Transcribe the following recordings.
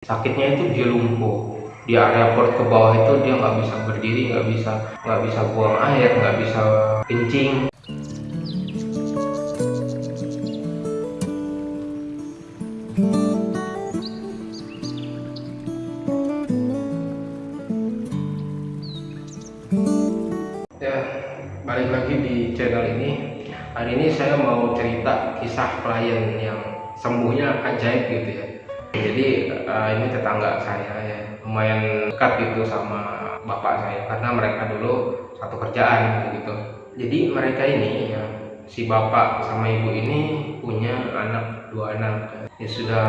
sakitnya itu dia lumpuh. Di area perut ke bawah itu dia nggak bisa berdiri nggak bisa nggak bisa buang air nggak bisa kencing. Ya balik lagi di channel ini. Hari ini saya mau cerita kisah klien yang sembuhnya ajaib gitu ya jadi uh, ini tetangga saya ya lumayan dekat gitu sama bapak saya karena mereka dulu satu kerjaan gitu. Jadi mereka ini ya si bapak sama ibu ini punya anak dua anak. Ya sudah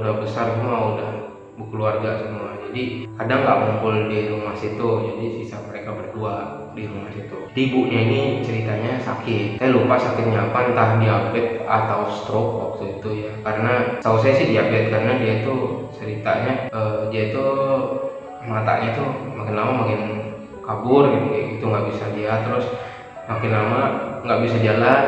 udah besar semua udah berkeluarga semua. Jadi kadang nggak ngumpul di rumah situ? Jadi sisa mereka berdua di rumah situ. Ibunya ini ceritanya sakit. Saya lupa sakitnya apa entah diabetes atau stroke waktu itu ya. Karena tahu saya sih diabetes karena dia itu ceritanya uh, dia itu matanya itu makin lama makin kabur gitu kayak gitu nggak bisa lihat terus makin lama nggak bisa jalan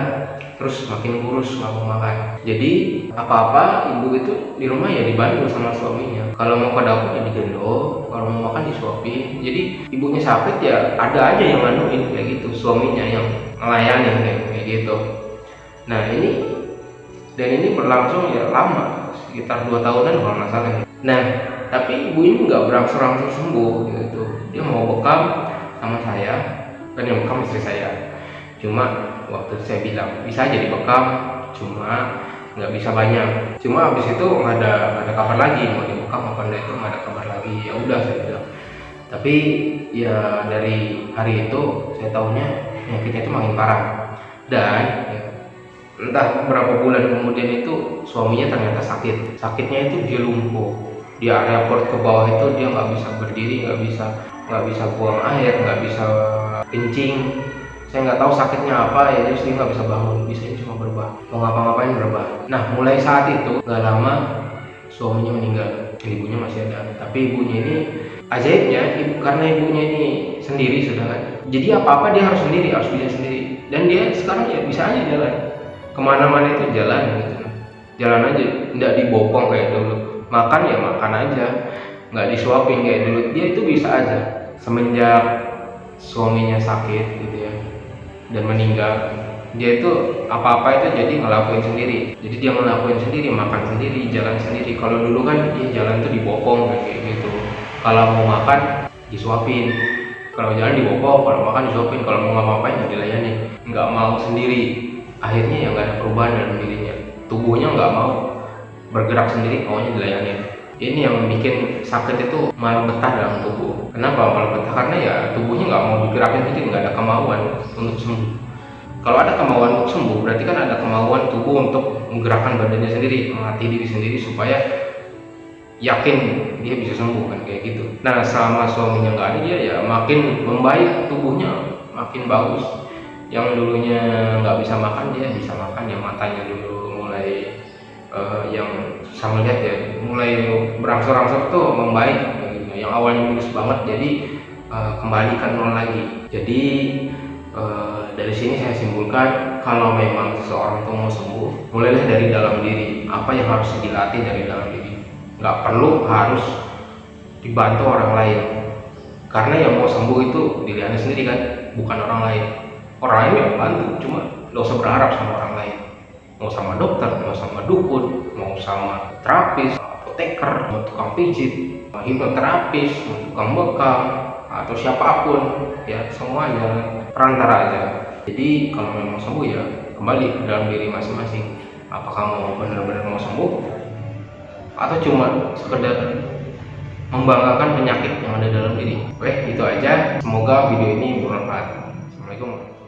terus makin kurus nggak mau makan. Jadi apa-apa ibu itu di rumah ya dibantu sama suaminya. Kalau mau ke dapur ya digendong kalau mau makan disuapin. Jadi ibunya sakit ya ada aja yang manuin kayak gitu. Suaminya yang melayani kayak, kayak gitu. Nah ini dan ini berlangsung ya lama sekitar dua tahunan kalau nggak salah. Nah tapi ibu ini nggak berangsur-angsur sembuh gitu. Dia mau bekam sama saya dan yang bekam istri saya cuma waktu saya bilang bisa jadi bekam cuma nggak bisa banyak. Cuma habis itu nggak ada nggak ada kabar lagi mau dibekam apa enggak itu nggak ada kabar lagi. Ya udah saya bilang. Tapi ya dari hari itu saya tahunya penyakitnya itu makin parah. Dan ya, entah berapa bulan kemudian itu suaminya ternyata sakit. Sakitnya itu dia lumpuh. Di area perut ke bawah itu dia nggak bisa berdiri nggak bisa nggak bisa buang air nggak bisa kencing saya nggak tahu sakitnya apa ya dia nggak bisa bangun. Bisa cuma berubah. Mau ngapa-ngapain berubah. Nah mulai saat itu nggak lama suaminya meninggal. Ibunya masih ada. Tapi ibunya ini ajaibnya ibu karena ibunya ini sendiri sudah kan jadi apa-apa dia harus sendiri harus bisa sendiri. Dan dia sekarang ya bisa aja jalan. Ke mana-mana itu jalan gitu. Jalan aja nggak dibopong kayak dulu. Makan ya makan aja. Nggak disuapin kayak dulu. Dia itu bisa aja. Semenjak suaminya sakit gitu ya dan meninggal. Dia itu apa-apa itu jadi ngelakuin sendiri. Jadi dia ngelakuin sendiri makan sendiri jalan sendiri. Kalau dulu kan dia jalan tuh dibopong kayak gitu. Kalau mau makan disuapin. Kalau jalan dibopong kalau makan disuapin. Kalau mau ngapa-ngapain ya dilayani nggak mau sendiri. Akhirnya ya nggak ada perubahan dalam dirinya. Tubuhnya nggak mau bergerak sendiri maunya dilayani ini yang bikin sakit itu malah betah dalam tubuh. Kenapa malah betah? Karena ya tubuhnya nggak mau digerakin sendiri nggak ada kemauan untuk sembuh. Kalau ada kemauan untuk sembuh berarti kan ada kemauan tubuh untuk menggerakkan badannya sendiri melatih diri sendiri supaya yakin dia bisa sembuh kan kayak gitu. Nah selama suaminya nggak ada dia ya makin membaik tubuhnya makin bagus. Yang dulunya nggak bisa makan dia bisa makan. Yang matanya dulu mulai uh, yang susah melihat ya mulai berangsur-angsur tuh membaik gitu. yang awalnya mulus banget jadi uh, kembalikan nol lagi. Jadi uh, dari sini saya simpulkan kalau memang seseorang itu mau sembuh mulailah dari dalam diri. Apa yang harus dilatih dari dalam diri? Nggak perlu harus dibantu orang lain. Karena yang mau sembuh itu diri anda sendiri kan bukan orang lain. Orang lain yang bantu cuma nggak usah berharap sama orang lain mau sama dokter, mau sama dukun, mau sama terapis, apoteker, mau tukang pijit, mau hipnoterapis, mau tukang bekam, atau siapa pun, ya semuanya perantara aja. Jadi kalau memang sembuh ya kembali ke dalam diri masing-masing. Apakah mau benar-benar mau sembuh atau cuma sekedar membanggakan penyakit yang ada dalam diri. Oke, itu aja. Semoga video ini bermanfaat. Assalamualaikum.